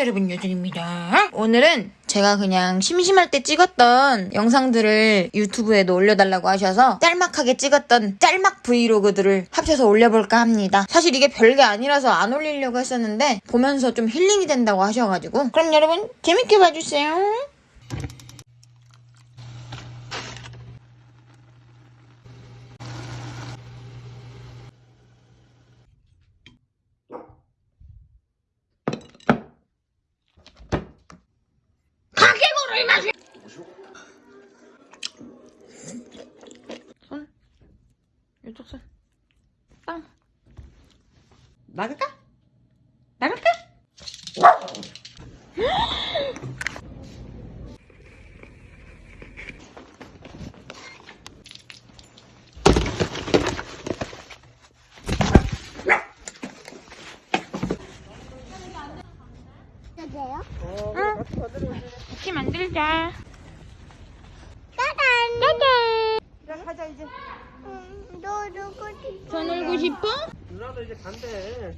여러분 여준입니다. 오늘은 제가 그냥 심심할 때 찍었던 영상들을 유튜브에도 올려달라고 하셔서 짤막하게 찍었던 짤막 브이로그들을 합쳐서 올려볼까 합니다. 사실 이게 별게 아니라서 안 올리려고 했었는데 보면서 좀 힐링이 된다고 하셔가지고. 그럼 여러분 재밌게 봐주세요 손 이쪽 손 빵. 나갈까? 나갈까? 여기요? 같이 만들자. 짜잔! 자, 가자 이제. 음, 너 누구 싶어? 손 울고 싶어? 누나도 이제 간대.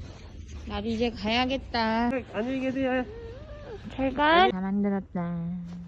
나도 이제 가야겠다. 안녕히 계세요. 잘 가. 다 만들었다.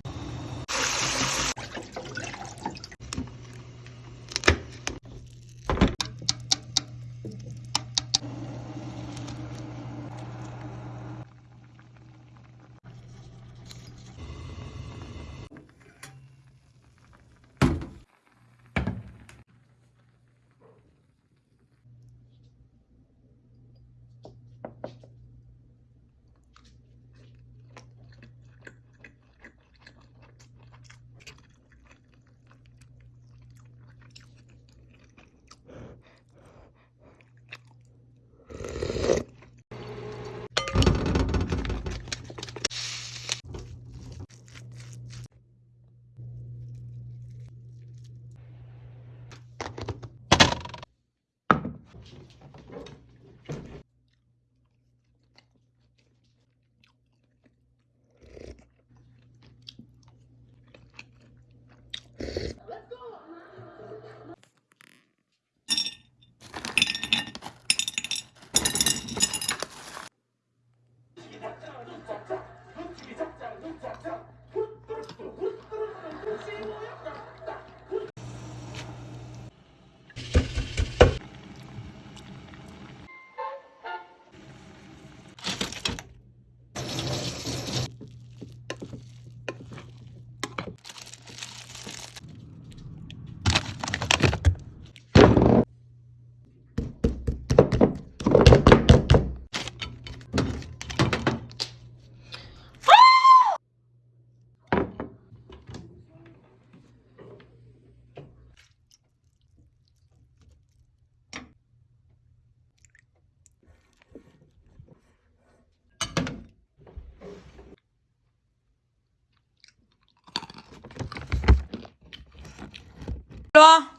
이리 와.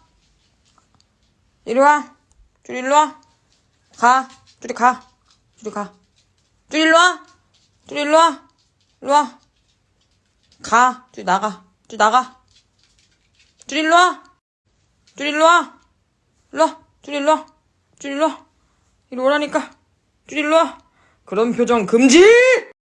이리 와. 줄 일로 와. 가. 줄이 가. 줄이 가. 줄 일로 와. 줄 일로 와. 일로 와. 가. 줄 나가. 줄 나가. 줄 일로 와. 줄 일로 와. 일로 와. 줄 일로 와. 줄 일로 와. 이리 오라니까. 줄 일로 와. 그런 표정 금지!